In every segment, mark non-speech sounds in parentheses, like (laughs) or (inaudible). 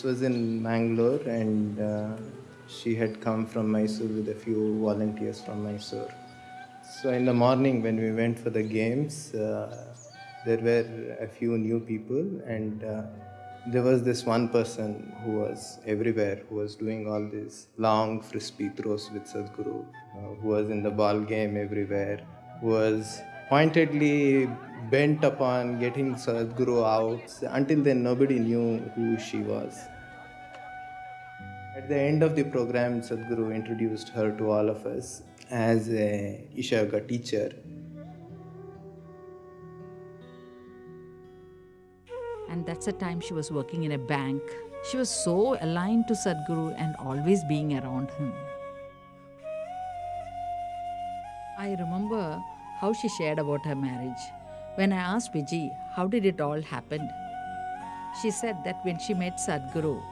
This was in Mangalore, and uh, she had come from Mysore with a few volunteers from Mysore. So, in the morning, when we went for the games, uh, there were a few new people, and uh, there was this one person who was everywhere, who was doing all these long frisbee throws with Sadhguru, uh, who was in the ball game everywhere, who was pointedly bent upon getting Sadhguru out. Until then, nobody knew who she was. At the end of the program, Sadhguru introduced her to all of us as a Isha teacher. And that's the time she was working in a bank. She was so aligned to Sadhguru and always being around him. I remember how she shared about her marriage. When I asked Viji, how did it all happen? She said that when she met Sadhguru,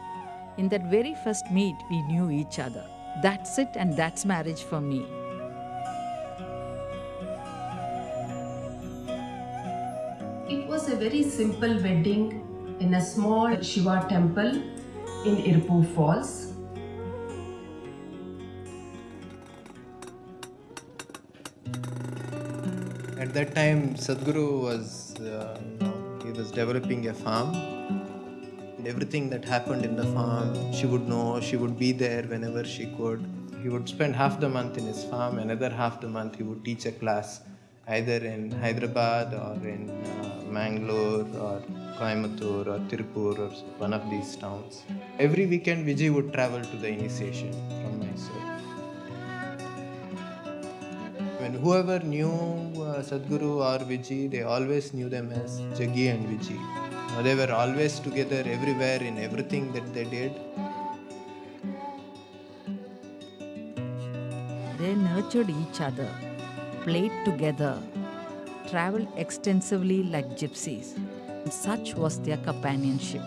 in that very first meet, we knew each other. That's it, and that's marriage for me. It was a very simple wedding in a small Shiva temple in Iruppu Falls. At that time, Sadhguru was, uh, you know, he was developing a farm. And everything that happened in the farm, she would know, she would be there whenever she could. He would spend half the month in his farm, another half the month he would teach a class either in Hyderabad or in uh, Mangalore or Coimbatore or Tirupur or one of these towns. Every weekend, Vijay would travel to the initiation whoever knew uh, Sadhguru or Vijay, they always knew them as Jaggi and. Uh, they were always together everywhere in everything that they did. They nurtured each other, played together, traveled extensively like gypsies. And such was their companionship.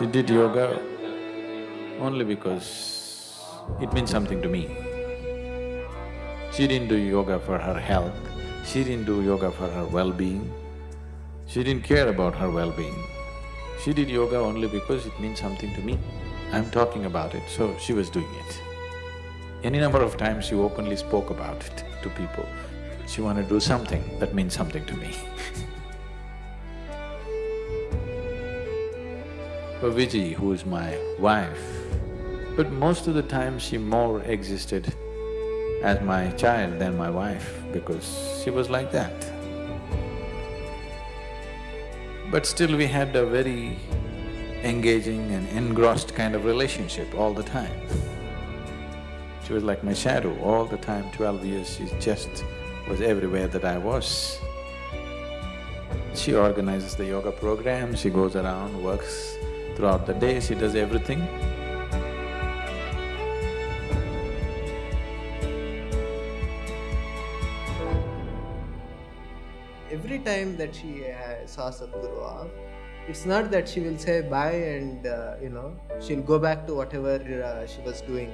She did yoga only because it means something to me. She didn't do yoga for her health, she didn't do yoga for her well-being, she didn't care about her well-being. She did yoga only because it means something to me. I'm talking about it, so she was doing it. Any number of times she openly spoke about it to people. She wanted to do something that means something to me (laughs) Viji, who is my wife, but most of the time she more existed as my child than my wife because she was like that. But still we had a very engaging and engrossed kind of relationship all the time. She was like my shadow all the time, twelve years, she just was everywhere that I was. She organizes the yoga program, she goes around, works throughout the day, she does everything. Every time that she uh, saw Sadhguru off, it's not that she will say bye and, uh, you know, she'll go back to whatever uh, she was doing.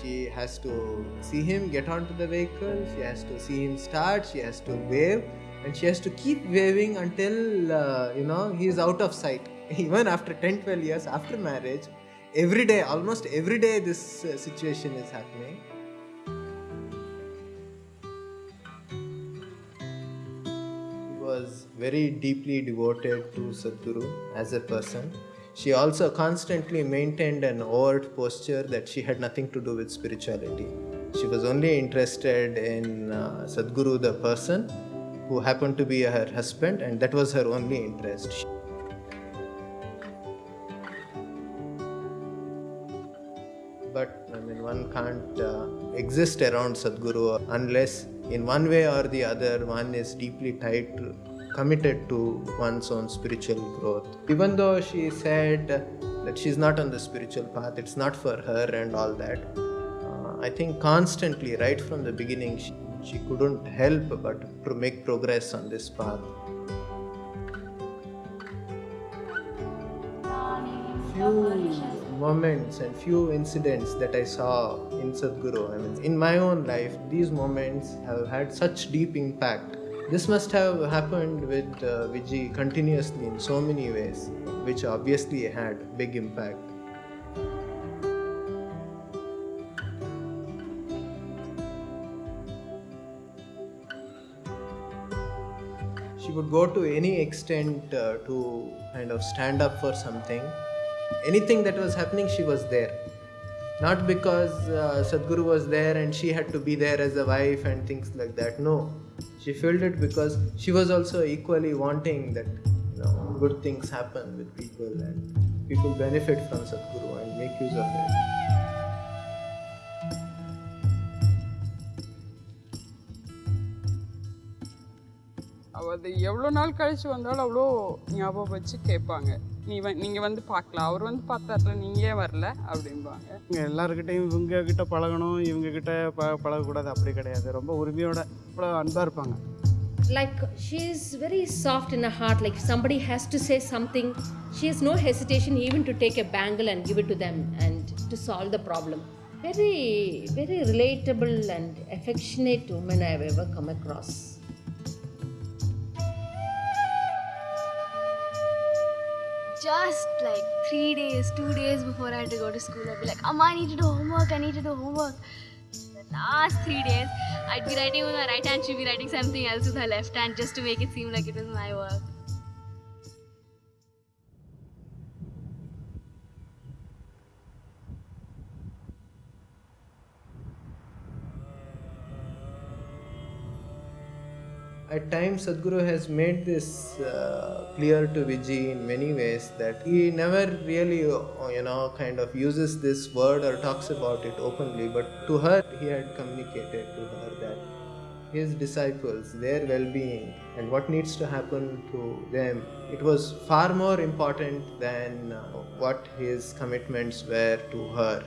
She has to see him get onto the vehicle, she has to see him start, she has to wave, and she has to keep waving until, uh, you know, he's out of sight. (laughs) Even after 10 12 years after marriage, every day, almost every day, this uh, situation is happening. she was very deeply devoted to Sadhguru as a person. She also constantly maintained an overt posture that she had nothing to do with spirituality. She was only interested in uh, Sadhguru the person who happened to be her husband and that was her only interest. Exist around Sadhguru unless in one way or the other one is deeply tied to, committed to one's own spiritual growth. Even though she said that she's not on the spiritual path, it's not for her and all that, uh, I think constantly, right from the beginning, she, she couldn't help but to make progress on this path. Few moments and few incidents that I saw in Sadhguru. I mean, in my own life, these moments have had such deep impact. This must have happened with uh, Vijay continuously in so many ways, which obviously had big impact. she would go to any extent uh, to kind of stand up for something anything that was happening she was there not because uh, sadhguru was there and she had to be there as a wife and things like that no she felt it because she was also equally wanting that you know good things happen with people and people benefit from sadhguru and make use of it அவ அது எவ்வளோ நாள் கழிச்சு வந்தாலும் அவ்வளோ ஞாபகம் வச்சு கேட்பாங்க நீ வ நீங்கள் வந்து பார்க்கலாம் அவர் வந்து பார்த்தார்ல நீங்க ஏன் வரல அப்படிம்பாங்க இங்கே எல்லாருக்கிட்டையும் இவங்க கிட்ட பழகணும் இவங்க கிட்ட ப பழகக்கூடாது அப்படி கிடையாது ரொம்ப உரிமையோட அவ்வளோ அன்பாக இருப்பாங்க like she's very soft in her heart like somebody has to say something she has no hesitation even to take a bangle and give it to them and to solve the problem very very relatable and affectionate woman i've ever come across Just like three days, two days before I had to go to school, I'd be like, Amma, I need to do homework, I need to do homework. The last three days, I'd be writing with my right hand, she'd be writing something else with her left hand just to make it seem like it was my work. At times sadhguru has made this uh, clear to vijay in many ways that he never really uh, you know kind of uses this word or talks about it openly but to her he had communicated to her that his disciples their well-being and what needs to happen to them it was far more important than uh, what his commitments were to her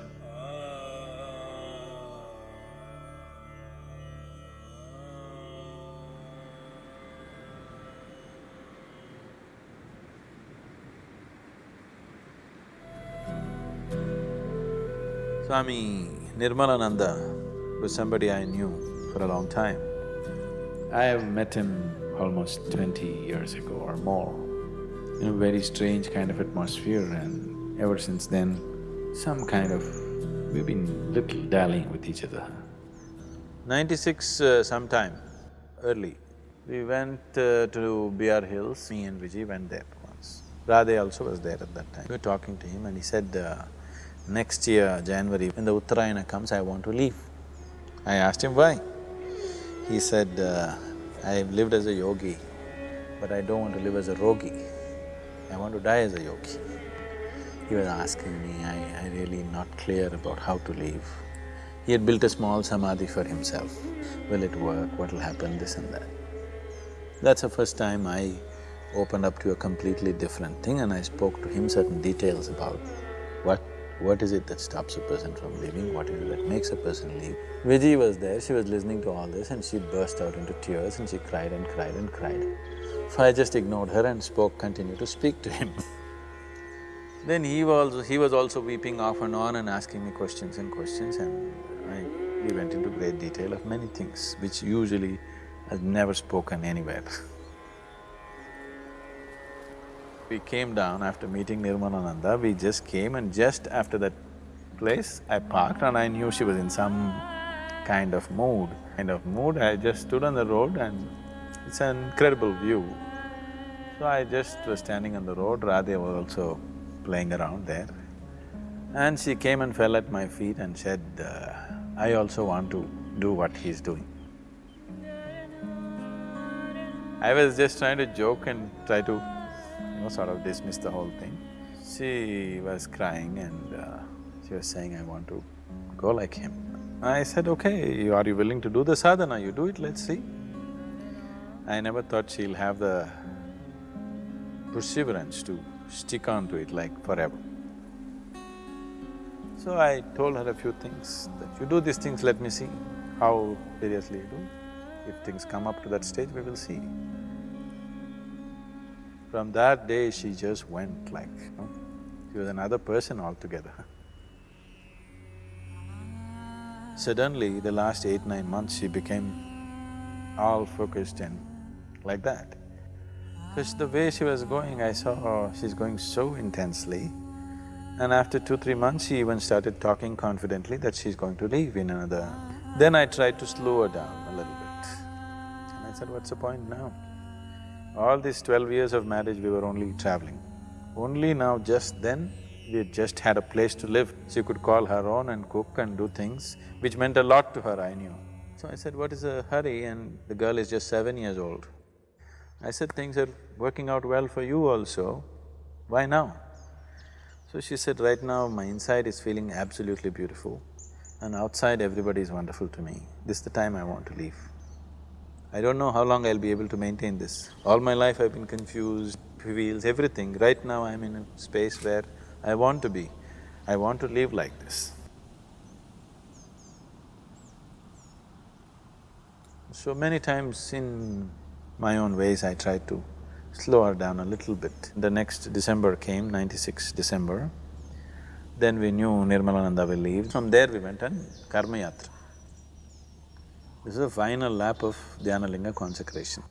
Swami Nirmalananda was somebody I knew for a long time. I have met him almost twenty years ago or more in a very strange kind of atmosphere and ever since then, some kind of… we've been little dallying with each other. Ninety-six uh, sometime, early, we went uh, to BR Hills, me and Vijay went there once. Radhe also was there at that time. We were talking to him and he said, uh, next year, January, when the Uttarayana comes, I want to leave. I asked him why. He said, uh, I've lived as a yogi, but I don't want to live as a rogi. I want to die as a yogi. He was asking me, I, I really not clear about how to live. He had built a small samadhi for himself. Will it work? What will happen? This and that. That's the first time I opened up to a completely different thing and I spoke to him certain details about what what is it that stops a person from leaving? What is it that makes a person leave? Vijay was there, she was listening to all this and she burst out into tears and she cried and cried and cried. So I just ignored her and spoke, continued to speak to him. (laughs) then he was… he was also weeping off and on and asking me questions and questions and I… we went into great detail of many things which usually I've never spoken anywhere. (laughs) We came down after meeting Nirmalananda, we just came and just after that place, I parked and I knew she was in some kind of mood. Kind of mood, I just stood on the road and it's an incredible view. So I just was standing on the road, Radhe was also playing around there. And she came and fell at my feet and said, uh, I also want to do what he's doing. I was just trying to joke and try to you know, sort of dismissed the whole thing. She was crying and uh, she was saying, I want to go like him. I said, okay, you- are you willing to do the sadhana? You do it, let's see. I never thought she'll have the perseverance to stick on to it like forever. So I told her a few things, that you do these things, let me see how seriously you do. If things come up to that stage, we will see. From that day, she just went like, you know, She was another person altogether. Suddenly, the last eight, nine months, she became all focused and like that. Because the way she was going, I saw oh, she's going so intensely. And after two, three months, she even started talking confidently that she's going to leave in another… Then I tried to slow her down a little bit. And I said, what's the point now? All these twelve years of marriage, we were only traveling. Only now, just then, we just had a place to live. She could call her own and cook and do things, which meant a lot to her, I knew. So I said, what is the hurry? And the girl is just seven years old. I said, things are working out well for you also, why now? So she said, right now my inside is feeling absolutely beautiful and outside everybody is wonderful to me. This is the time I want to leave. I don't know how long I'll be able to maintain this. All my life I've been confused, feels everything. Right now I'm in a space where I want to be. I want to live like this. So many times in my own ways I tried to slow her down a little bit. The next December came, ninety-six December, then we knew Nirmalananda will leave. From there we went on Karma Yatra. This is the final lap of Dhyanalinga consecration.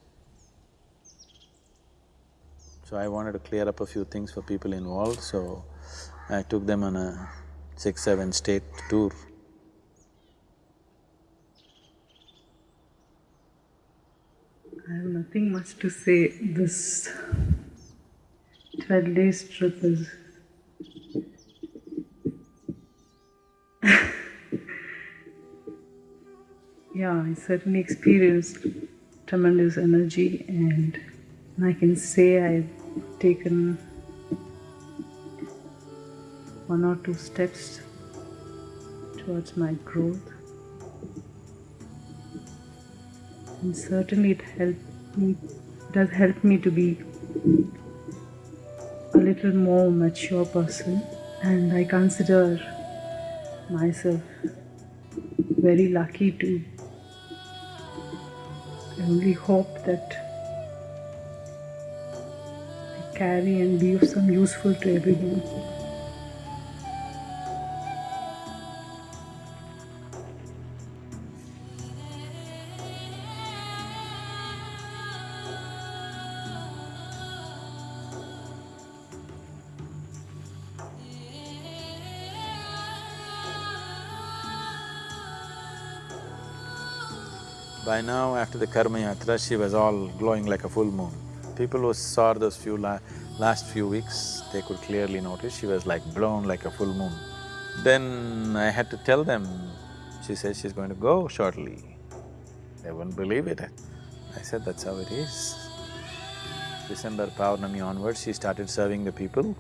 So I wanted to clear up a few things for people involved, so I took them on a six, seven state tour. I have nothing much to say. This 12 days trip is (laughs) yeah, I certainly experienced tremendous energy, and I can say I've taken one or two steps towards my growth. And certainly it helped me, does help me to be a little more mature person and I consider myself very lucky to only hope that I carry and be of some useful to everyone. By now, after the Karma Yatra, she was all glowing like a full moon. People who saw those few la last few weeks, they could clearly notice she was like blown like a full moon. Then I had to tell them, she says she's going to go shortly. They wouldn't believe it. I said, that's how it is. December Paurnami onwards, she started serving the people.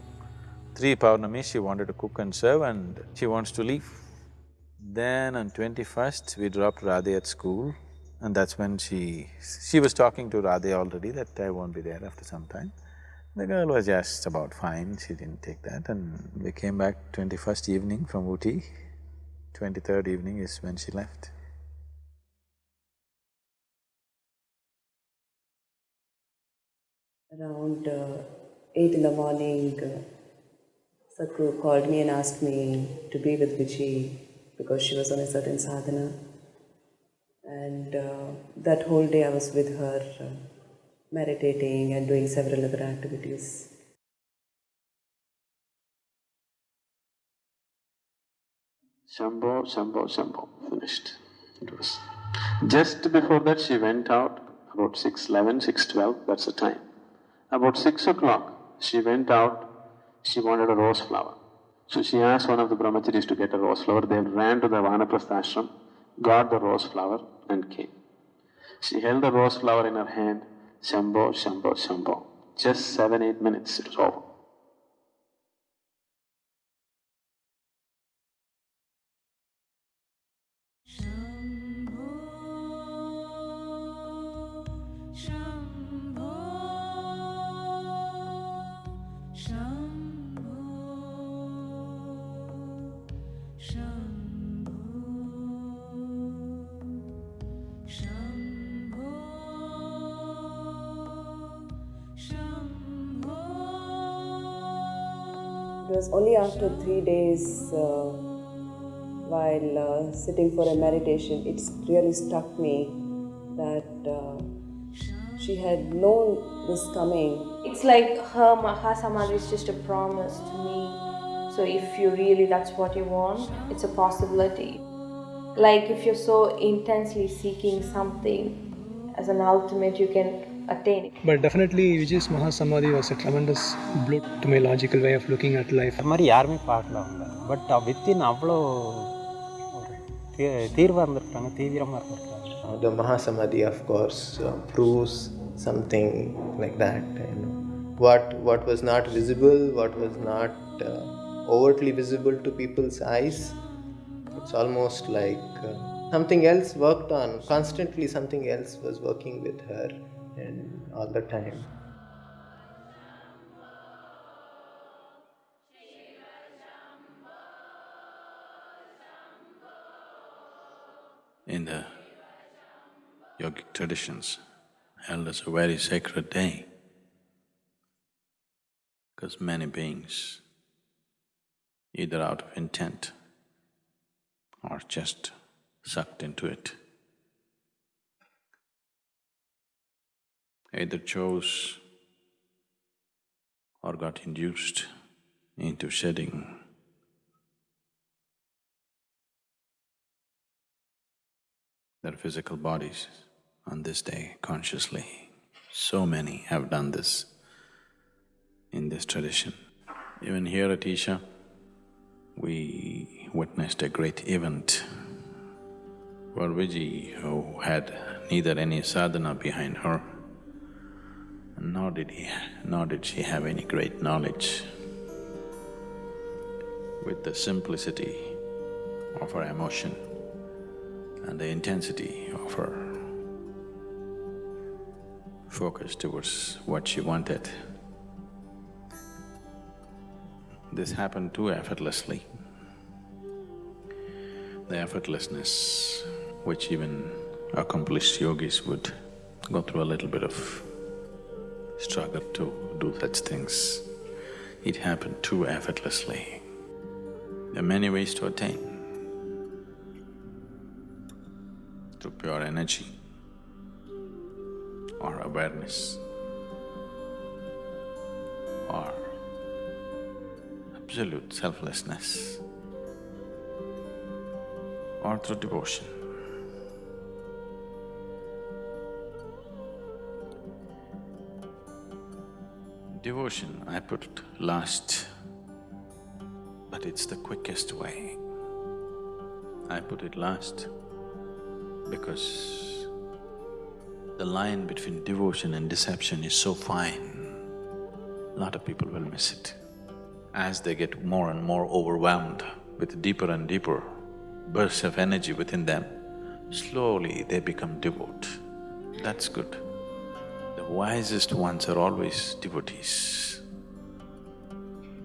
Three Paurnami, she wanted to cook and serve and she wants to leave. Then on twenty-first, we dropped Radhe at school and that's when she… she was talking to Radhe already that I won't be there after some time. The girl was just about fine, she didn't take that and we came back twenty-first evening from Ooty. Twenty-third evening is when she left. Around uh, eight in the morning, uh, Sadhguru called me and asked me to be with Vijay because she was on a certain sadhana. And uh, that whole day I was with her, uh, meditating and doing several other activities. Shambho, Shambho, Shambho, finished. It was. Just before that she went out, about six eleven, six twelve, that's the time. About six o'clock, she went out, she wanted a rose flower. So she asked one of the brahmacharis to get a rose flower, they ran to the Vanaprastha ashram, got the rose flower and came. She held the rose flower in her hand, Shambho, Shambho, Shambho. Just seven, eight minutes, it was over. Was only after three days, uh, while uh, sitting for a meditation, it really struck me that uh, she had known this coming. It's like her Mahasamadhi is just a promise to me. So if you really that's what you want, it's a possibility. Like if you're so intensely seeking something as an ultimate, you can attain it. But definitely Vijay's Mahasamadhi was a tremendous blow to my logical way of looking at life. அது மாதிரி யாருமே பார்க்கல அவங்க but within அவ்வளோ ஒரு தீ- தீர்வா இருந்திருக்காங்க தீவிரமாக இருந்திருக்காங்க Uh, the Mahasamadhi, of course, uh, proves something like that. You know, what what was not visible, what was not uh, overtly visible to people's eyes, it's almost like uh, something else worked on. Constantly, something else was working with her, and all the time. in the yogic traditions held as a very sacred day because many beings, either out of intent or just sucked into it, either chose or got induced into shedding their physical bodies on this day consciously. So many have done this in this tradition. Even here at Isha, we witnessed a great event where Viji, who had neither any sadhana behind her, nor did he… nor did she have any great knowledge, with the simplicity of her emotion and the intensity of her focus towards what she wanted. This happened too effortlessly. The effortlessness which even accomplished yogis would go through a little bit of struggle to do such things. It happened too effortlessly. There are many ways to attain. through pure energy or awareness or absolute selflessness or through devotion. Devotion I put last, but it's the quickest way. I put it last because the line between devotion and deception is so fine, a lot of people will miss it. As they get more and more overwhelmed with deeper and deeper bursts of energy within them, slowly they become devout. That's good. Wisest ones are always devotees.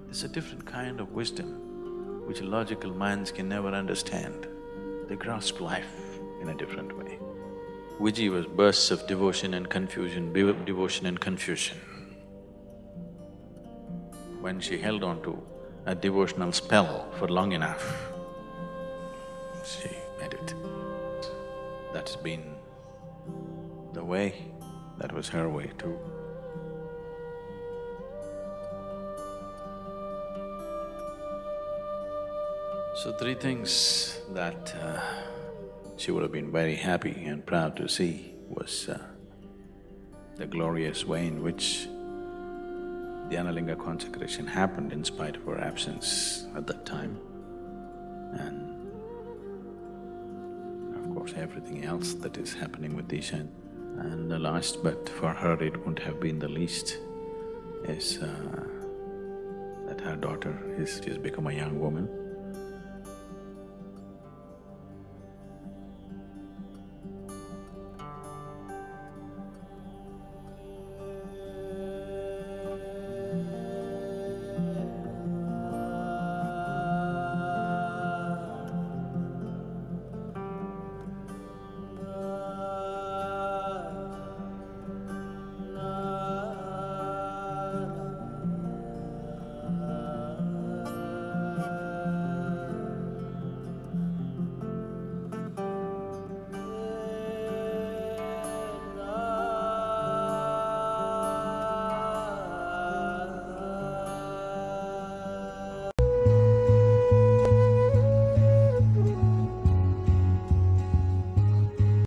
It's a different kind of wisdom which logical minds can never understand. They grasp life in a different way. Viji was bursts of devotion and confusion, devotion and confusion. When she held on to a devotional spell for long enough, she made it. That's been the way, that was her way too. So three things that uh, she would have been very happy and proud to see was uh, the glorious way in which the Dhyanalinga consecration happened in spite of her absence at that time. And of course, everything else that is happening with Isha. And the last, but for her it wouldn't have been the least, is uh, that her daughter is… she's become a young woman